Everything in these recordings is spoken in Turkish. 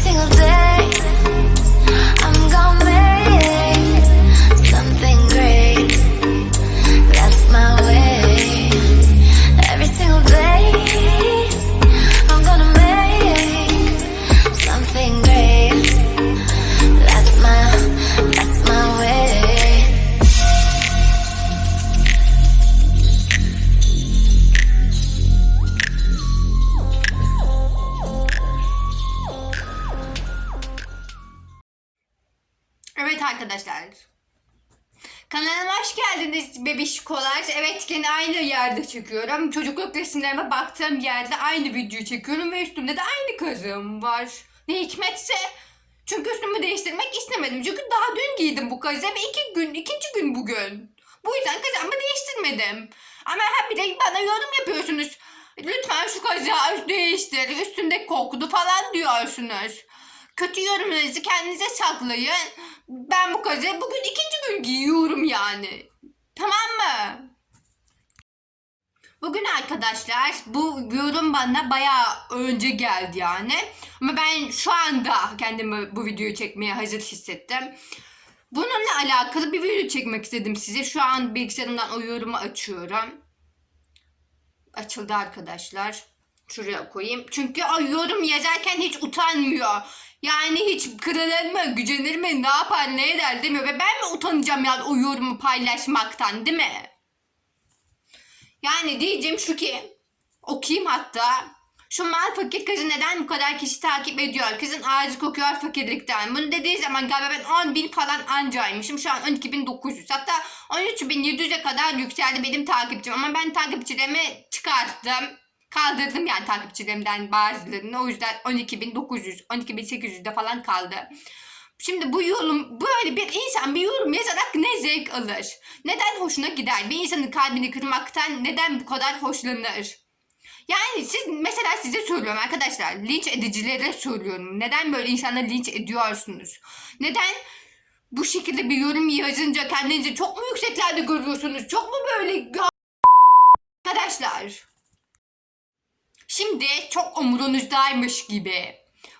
single day. Kanalıma hoş geldiniz bebişkolar. Evet yine aynı yerde çekiyorum. Çocukluk resimlerime baktığım yerde aynı videoyu çekiyorum ve üstümde de aynı kazığım var. Ne hikmetse. Çünkü üstümü değiştirmek istemedim. Çünkü daha dün giydim bu kazığı ve iki gün, ikinci gün bugün. Bu yüzden kazağımı değiştirmedim. Ama hep bir de bana yorum yapıyorsunuz. Lütfen şu kazığı değiştir. Üstünde koktu falan diyorsunuz. Kötü yorumlarınızı kendinize saklayın. Ben bu kazığı bugün ikinci gün giyiyorum yani. Tamam mı? Bugün arkadaşlar bu yorum bana bayağı önce geldi yani. Ama ben şu anda kendimi bu videoyu çekmeye hazır hissettim. Bununla alakalı bir video çekmek istedim size. Şu an bilgisayarımdan o yorumu açıyorum. Açıldı arkadaşlar. Şuraya koyayım. Çünkü o yorum yazarken hiç utanmıyor. Yani hiç kırılır mı, gücenir mi, ne yapar, ne eder demiyor. Ve ben mi utanacağım yani o yorumu paylaşmaktan değil mi? Yani diyeceğim şu ki, okuyayım hatta. Şu mal fakir kızı neden bu kadar kişi takip ediyor? Kızın ağzı kokuyor fakirlikten. Bunu dediği zaman galiba ben 10 bin falan ancaymışım. Şu an 12.900 hatta 13.700'e kadar yükseldi benim takipçim. Ama ben takipçilerimi çıkarttım. Kaldırdım yani takipçilerimden bazılarını. O yüzden 12.900, 12.800'de falan kaldı. Şimdi bu yorum böyle bir insan bir yorum yazarak ne zevk alır? Neden hoşuna gider? Bir insanın kalbini kırmaktan neden bu kadar hoşlanır? Yani siz mesela size söylüyorum arkadaşlar linç edicilere söylüyorum. Neden böyle insanları linç ediyorsunuz? Neden bu şekilde bir yorum yazınca kendinizi çok mu yükseklerde görüyorsunuz? Çok mu böyle arkadaşlar? Şimdi çok umurunuzdaymış gibi.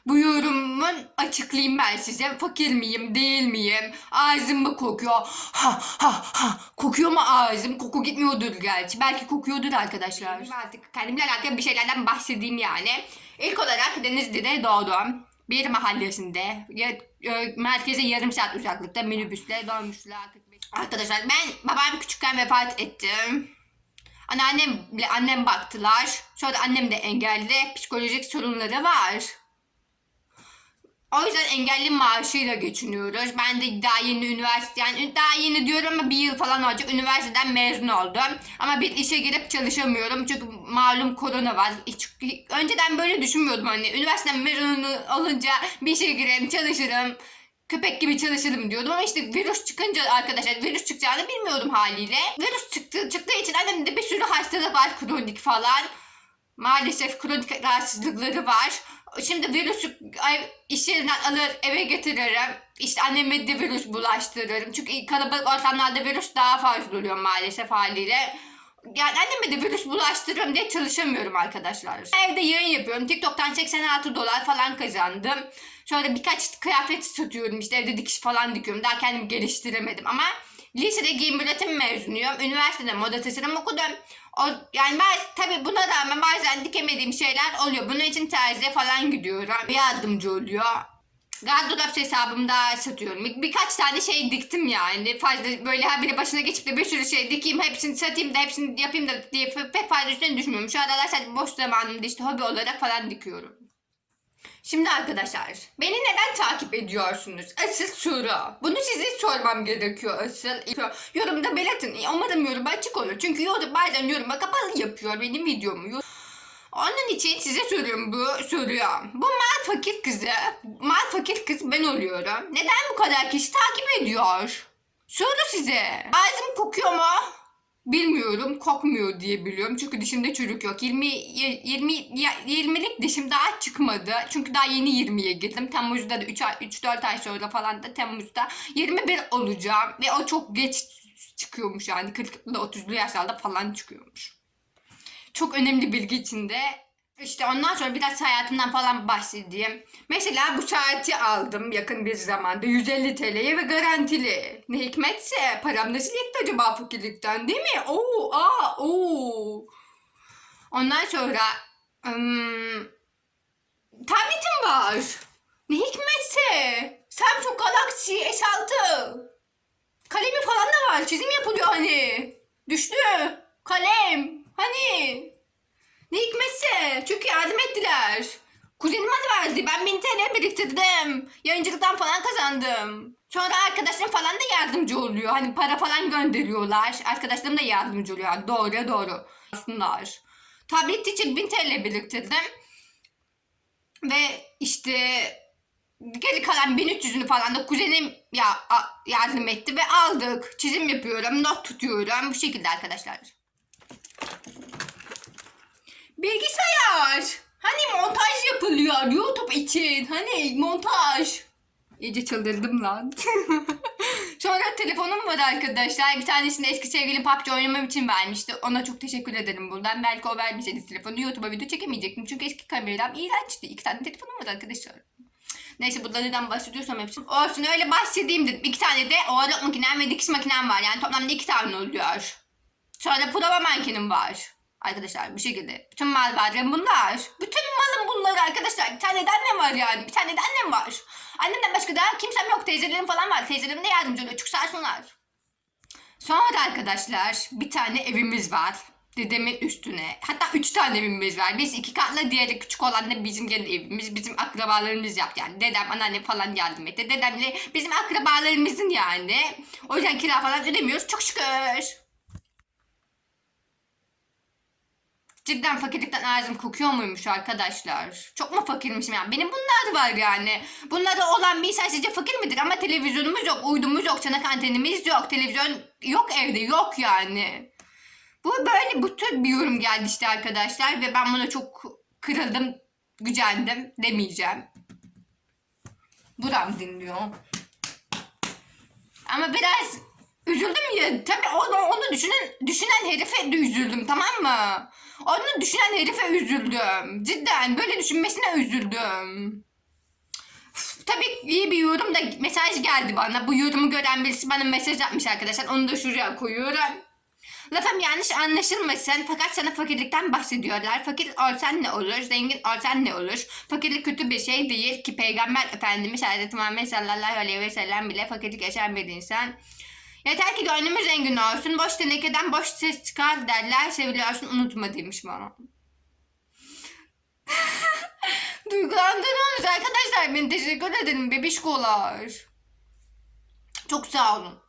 Bu yorumun açıklayayım ben size. Fakir miyim, değil miyim? Ağzım mı kokuyor? Ha ha ha. Kokuyor mu ağzım? Koku gitmiyordur gerçi. Belki kokuyordur arkadaşlar. Ben artık kendimle alakalı bir şeylerden bahsedeyim yani. İlk olarak Denizli'de doğdum. Bir mahallesinde. E, merkeze yarım saat uzaklıkta minibüsle dolmuşla. 45. Arkadaşlar ben babam küçükken vefat ettim. Anneannemle annem baktılar. Sonra annem de engelli. Psikolojik sorunları var. O yüzden engelli maaşıyla geçiniyoruz. Ben de daha yeni üniversite yani daha yeni diyorum ama bir yıl falan olacak üniversiteden mezun oldum. Ama bir işe girip çalışamıyorum çünkü malum korona var. Hiç, önceden böyle düşünmüyordum hani üniversiteden mezun olunca bir işe gireyim çalışırım. Köpek gibi çalışırım diyordum ama işte virüs çıkınca arkadaşlar virüs çıkacağını bilmiyordum haliyle. Virüs çıktı, çıktığı için annemde bir sürü hastalık var kronik falan. Maalesef kronik rahatsızlıkları var. Şimdi virüsü iş yerinden alır eve getiririm. İşte anneme de virüs bulaştırırım. Çünkü kalabalık ortamlarda virüs daha fazla oluyor maalesef haliyle. Yani anneme de virüs bulaştırırım diye çalışamıyorum arkadaşlar. Evde yayın yapıyorum. TikTok'tan 86 dolar falan kazandım. Sonra birkaç kıyafet satıyorum. İşte evde dikiş falan dikiyorum. Daha kendimi geliştiremedim ama lisede giyim üretim mezunuyum. Üniversitede moda tasarım okudum. O, yani ben tabii buna rağmen bazen dikemediğim şeyler oluyor. Bunun için terziye falan gidiyorum. Yardımcı oluyor. Gardırop hesabımda satıyorum. Bir, birkaç tane şey diktim yani. Fazla böyle her biri başına geçip de bir sürü şey dikeyim, hepsini satayım da hepsini yapayım da diye pek fazla üstüne düşmüyorum. Şu aralar sadece boş zamanımda işte hobi olarak falan dikiyorum. Şimdi arkadaşlar beni neden takip ediyorsunuz? Asıl soru. Bunu size sormam gerekiyor asıl. Yorumda belirtin. Umarım yorum açık olur. Çünkü yorum bazen yoruma kapalı yapıyor benim videomu. Onun için size soruyorum bu soruyu. Bu mal fakir kızı, mal fakir kız ben oluyorum. Neden bu kadar kişi takip ediyor? Soru size. Ağzım kokuyor mu? Bilmiyorum kokmuyor diye biliyorum. Çünkü dişimde çürük yok. 20 20 20'lik dişim daha çıkmadı. Çünkü daha yeni 20'ye girdim. Temmuz'da da 3 ay 3 4 ay sonra falan da Temmuz'da 21 olacağım. Ve o çok geç çıkıyormuş yani. 40'lı 30'lu yaşlarda falan çıkıyormuş. Çok önemli bilgi içinde İşte ondan sonra biraz hayatımdan falan bahsedeyim. Mesela bu saati aldım yakın bir zamanda 150 TL'ye ve garantili. Ne hikmetse param nasıl yetti acaba fakirlikten değil mi? Oo, aa, oo. Ondan sonra ım, tabletim var. Ne hikmetse Samsung Galaxy S6. Kalemi falan da var. Çizim yapılıyor hani. Düştü. Kalem. Hani. Ne hikmetse. Çünkü yardım ettiler. Kuzenim bana verdi. Ben 1000 TL biriktirdim. Yayıncılıktan falan kazandım. Sonra arkadaşlarım falan da yardımcı oluyor. Hani para falan gönderiyorlar. Arkadaşlarım da yardımcı oluyor. Doğru doğru. Aslında. Tablet için 1000 TL biriktirdim. Ve işte geri kalan 1300'ünü falan da kuzenim ya yardım etti ve aldık. Çizim yapıyorum, not tutuyorum. Bu şekilde arkadaşlar. Bilgisayar. Hani montaj yapılıyor YouTube için. Hani montaj. İyice çıldırdım lan. Sonra telefonum var arkadaşlar. Bir tanesini eski sevgilim PUBG oynamam için vermişti. Ona çok teşekkür ederim buradan. Belki o vermeseydi telefonu YouTube'a video çekemeyecektim. Çünkü eski kameram iğrençti. İki tane telefonum var arkadaşlar. Neyse burada neden bahsediyorsam hepsi. Olsun öyle bahsedeyim dedim. İki tane de oğlak makinem ve dikiş makinem var. Yani toplamda iki tane oluyor. Sonra prova mankenim var. Arkadaşlar bu şekilde. Bütün mal varım bunlar. Bütün malım bunlar arkadaşlar. Bir tane annem var yani. Bir tane annem var. Annemden başka da kimsem yok. Teyzelerim falan var. Teyzelerim de yardımcı oluyor. Çok sağ olsunlar. Sonra arkadaşlar bir tane evimiz var. Dedemin üstüne. Hatta üç tane evimiz var. Biz iki katlı diğeri küçük olan da bizim kendi evimiz. Bizim akrabalarımız yaptı yani. Dedem, anneannem falan yardım etti. Dedemle bizim akrabalarımızın yani. O yüzden kira falan ödemiyoruz. Çok şükür. Cidden fakirlikten ağzım kokuyor muymuş arkadaşlar? Çok mu fakirmişim yani? Benim bunlar var yani. Bunlarda olan bir insan sizce fakir midir? Ama televizyonumuz yok, uydumuz yok, çanak antenimiz yok, televizyon yok evde, yok yani. Bu böyle bu tür bir yorum geldi işte arkadaşlar ve ben buna çok kırıldım, gücendim demeyeceğim. Buram dinliyor. Ama biraz üzüldüm ya. Tabii onu, onu düşünen, düşünen herife de üzüldüm tamam mı? Onu düşünen herife üzüldüm. Cidden böyle düşünmesine üzüldüm. Tabii iyi bir yorum da mesaj geldi bana. Bu yorumu gören birisi bana mesaj atmış arkadaşlar. Onu da şuraya koyuyorum. Lafım yanlış anlaşılmasın fakat sana fakirlikten bahsediyorlar. Fakir olsan ne olur, zengin olsan ne olur? Fakirlik kötü bir şey değil ki Peygamber Efendimiz Hazreti Muhammed sallallahu aleyhi ve sellem bile fakirlik yaşayan bir insan. Yeter ki gönlümüz zengin olsun, boş tenekeden boş ses çıkar derler, seviliyorsun unutma demiş bana. Duygulandırıyorsunuz arkadaşlar, beni teşekkür ederim bebişkolar. Çok sağ olun.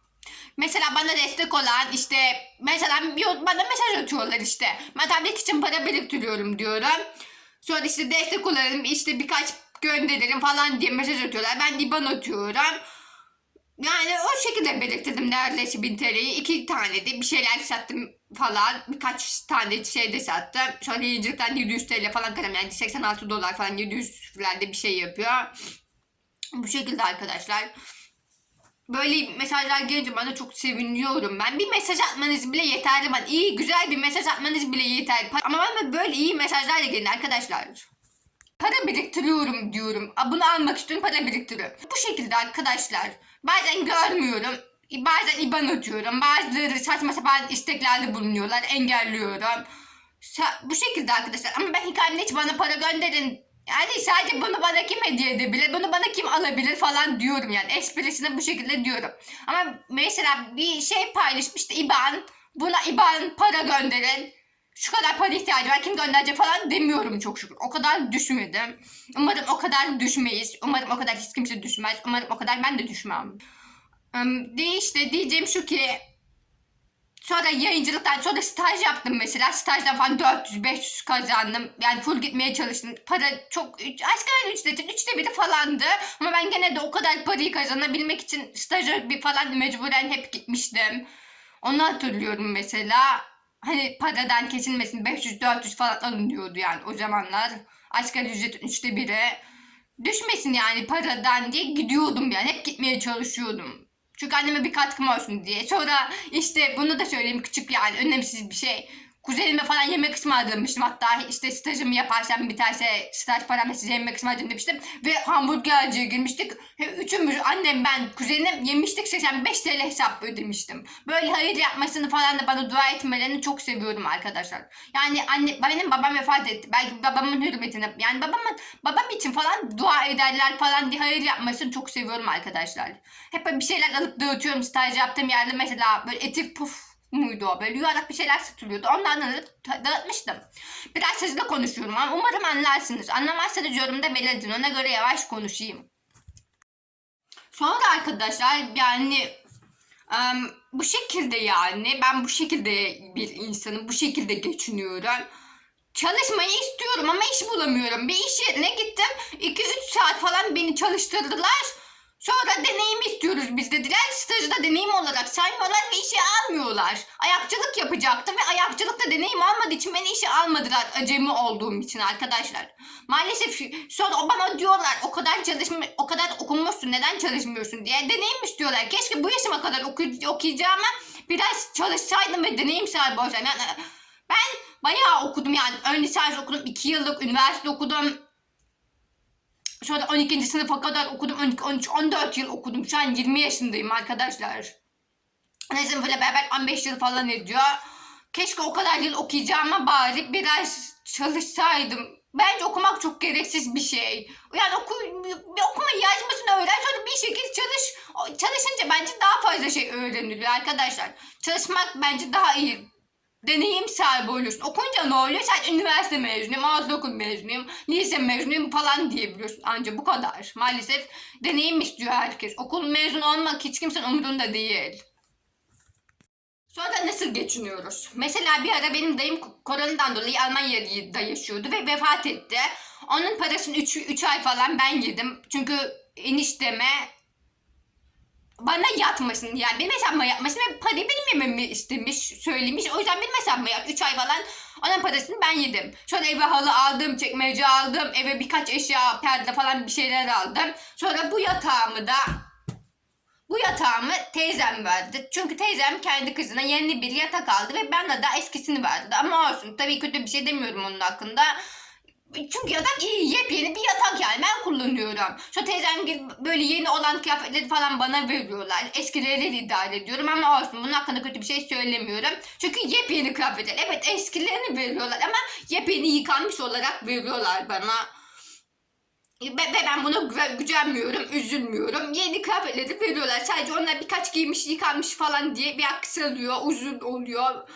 Mesela bana destek olan işte mesela bana mesaj atıyorlar işte. Ben tablet için para biriktiriyorum diyorum. Sonra işte destek olalım işte birkaç gönderirim falan diye mesaj atıyorlar. Ben IBAN atıyorum. Yani o şekilde biriktirdim neredeyse 1000 TL'yi. iki tane de bir şeyler sattım falan. Birkaç tane şey de sattım. Sonra yayıncılıktan 700 TL falan kalem yani 86 dolar falan 700 falan bir şey yapıyor. Bu şekilde arkadaşlar. Böyle mesajlar gelince bana çok seviniyorum ben. Bir mesaj atmanız bile yeterli bana. İyi güzel bir mesaj atmanız bile yeterli. Ama bana böyle iyi mesajlarla gelin arkadaşlar. Para biriktiriyorum diyorum. Bunu almak istiyorum para biriktiriyorum. Bu şekilde arkadaşlar. Bazen görmüyorum. Bazen IBAN atıyorum. Bazıları saçma sapan isteklerde bulunuyorlar. Engelliyorum. Bu şekilde arkadaşlar. Ama ben hikayemde hiç bana para gönderin. Yani sadece bunu bana kim hediye edebilir? Bunu bana kim alabilir falan diyorum yani. Esprisine bu şekilde diyorum. Ama mesela bir şey paylaşmıştı IBAN. Buna IBAN para gönderin. Şu kadar para ihtiyacı var kim gönderecek falan demiyorum çok şükür. O kadar düşmedim. Umarım o kadar düşmeyiz. Umarım o kadar hiç kimse düşmez. Umarım o kadar ben de düşmem. De işte diyeceğim şu ki Sonra yayıncılıktan sonra staj yaptım mesela. Stajdan falan 400-500 kazandım. Yani full gitmeye çalıştım. Para çok asgari ücretin üçte biri falandı. Ama ben gene de o kadar parayı kazanabilmek için staja bir falan mecburen hep gitmiştim. Onu hatırlıyorum mesela. Hani paradan kesilmesin 500-400 falan alınıyordu yani o zamanlar. Asgari ücretin üçte biri. Düşmesin yani paradan diye gidiyordum yani. Hep gitmeye çalışıyordum. Çünkü anneme bir katkım olsun diye. Sonra işte bunu da söyleyeyim küçük yani önemsiz bir şey. Kuzenime falan yemek ısmarlamıştım. Hatta işte stajımı yaparsam biterse staj paramla size yemek ısmarlayacağım demiştim. Ve hamburgerciye girmiştik. Üçümüz annem ben kuzenim yemiştik 85 TL hesap ödemiştim. Böyle hayır yapmasını falan da bana dua etmelerini çok seviyorum arkadaşlar. Yani anne benim babam vefat etti. Belki babamın hürmetine yani babamın babam için falan dua ederler falan diye hayır yapmasını çok seviyorum arkadaşlar. Hep bir şeyler alıp dağıtıyorum staj yaptığım yerde mesela böyle etik puf muydu o? Böyle yuvarlak bir şeyler satılıyordu. Ondan ta- dağıtmıştım. Biraz hızlı konuşuyorum ama umarım anlarsınız. Anlamazsanız yorumda belirtin. Ona göre yavaş konuşayım. Sonra arkadaşlar yani em, bu şekilde yani ben bu şekilde bir insanım. Bu şekilde geçiniyorum. Çalışmayı istiyorum ama iş bulamıyorum. Bir iş yerine gittim. 2-3 saat falan beni çalıştırdılar. Sonra deneyim istiyoruz biz dediler. Stajı da deneyim olarak saymıyorlar ve işe almıyorlar. Ayakçılık yapacaktım ve ayakçılıkta deneyim almadığı için beni işe almadılar. Acemi olduğum için arkadaşlar. Maalesef sonra bana diyorlar o kadar çalışma, o kadar okumuşsun neden çalışmıyorsun diye deneyim istiyorlar. Keşke bu yaşıma kadar oku- okuyacağıma biraz çalışsaydım ve deneyim sahibi olsaydım. Yani ben bayağı okudum yani ön lisans okudum, 2 yıllık üniversite okudum. Sonra 12. sınıfa kadar okudum. 12, 13, 14 yıl okudum. Şu an 20 yaşındayım arkadaşlar. Ne sınıfıyla beraber 15 yıl falan ediyor. Keşke o kadar yıl okuyacağıma bari biraz çalışsaydım. Bence okumak çok gereksiz bir şey. Yani oku, bir okuma yazmasını öğren sonra bir şekilde çalış. Çalışınca bence daha fazla şey öğreniliyor arkadaşlar. Çalışmak bence daha iyi deneyim sahibi oluyorsun. Okuyunca ne oluyor? Sen üniversite mezunuyum, okul mezunuyum, lise mezunuyum falan diyebiliyorsun. Anca bu kadar. Maalesef deneyim istiyor herkes. Okul mezun olmak hiç kimsenin umurunda değil. Sonra nasıl geçiniyoruz? Mesela bir ara benim dayım koronadan dolayı Almanya'da yaşıyordu ve vefat etti. Onun parasını 3 ay falan ben yedim. Çünkü enişteme bana yatmasın yani benim hesabıma yatmasın ve parayı benim yememi istemiş söylemiş o yüzden benim hesabıma yat 3 ay falan onun parasını ben yedim sonra eve halı aldım çekmece aldım eve birkaç eşya perde falan bir şeyler aldım sonra bu yatağımı da bu yatağımı teyzem verdi. Çünkü teyzem kendi kızına yeni bir yatak aldı ve bana da eskisini verdi. Ama olsun tabii kötü bir şey demiyorum onun hakkında. Çünkü yatak iyi, yepyeni bir yatak yani ben kullanıyorum. Şu teyzem gibi böyle yeni olan kıyafetleri falan bana veriyorlar. Eskileri idare ediyorum ama olsun bunun hakkında kötü bir şey söylemiyorum. Çünkü yepyeni kıyafetler. Evet eskilerini veriyorlar ama yepyeni yıkanmış olarak veriyorlar bana. Ve, ve ben buna gü- gücenmiyorum, üzülmüyorum. Yeni kıyafetleri veriyorlar. Sadece onlar birkaç giymiş, yıkanmış falan diye bir aksalıyor, uzun oluyor.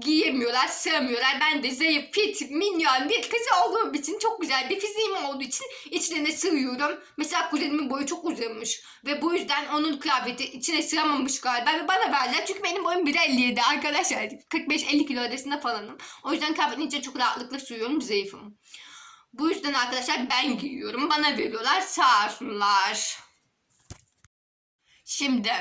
Giyemiyorlar, sığamıyorlar. Ben de zayıf, fit, minyon bir kız olduğum için çok güzel bir fiziğim olduğu için içlerine sığıyorum. Mesela kuzenimin boyu çok uzamış ve bu yüzden onun kıyafeti içine sığamamış galiba ve bana verdiler. Çünkü benim boyum 1.57 arkadaşlar. 45-50 kilo arasında falanım. O yüzden kıyafetin içine çok rahatlıkla sığıyorum, zayıfım. Bu yüzden arkadaşlar ben giyiyorum. Bana veriyorlar sağ olsunlar. Şimdi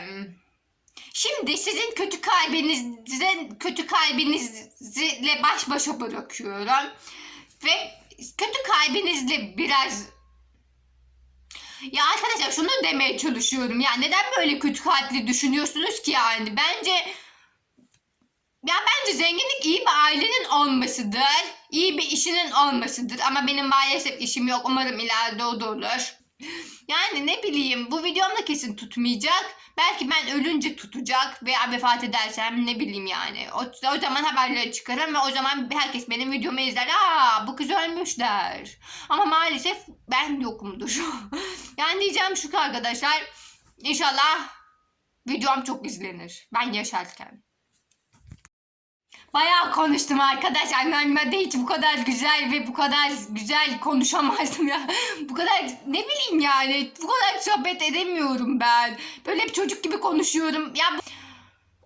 Şimdi sizin kötü kalbinizin kötü kalbinizle baş başa bırakıyorum. Ve kötü kalbinizle biraz ya arkadaşlar şunu demeye çalışıyorum ya neden böyle kötü kalpli düşünüyorsunuz ki yani bence ya bence zenginlik iyi bir ailenin olmasıdır. iyi bir işinin olmasıdır. Ama benim maalesef işim yok. Umarım ileride o da olur. Yani ne bileyim bu videom da kesin tutmayacak. Belki ben ölünce tutacak veya vefat edersem ne bileyim yani. O, o zaman haberleri çıkarım ve o zaman herkes benim videomu izler. Aa bu kız ölmüş der. Ama maalesef ben yokumdur. yani diyeceğim şu arkadaşlar. İnşallah videom çok izlenir. Ben yaşarken. Bayağı konuştum arkadaşlar. Normalde hiç bu kadar güzel ve bu kadar güzel konuşamazdım ya. bu kadar ne bileyim yani. Bu kadar sohbet edemiyorum ben. Böyle bir çocuk gibi konuşuyorum. Ya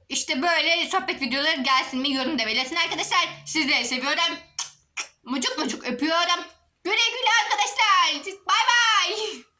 işte böyle sohbet videoları gelsin mi yorum da belirtin arkadaşlar. Sizleri seviyorum. Mucuk mucuk öpüyorum. Güle güle arkadaşlar. Bay bay.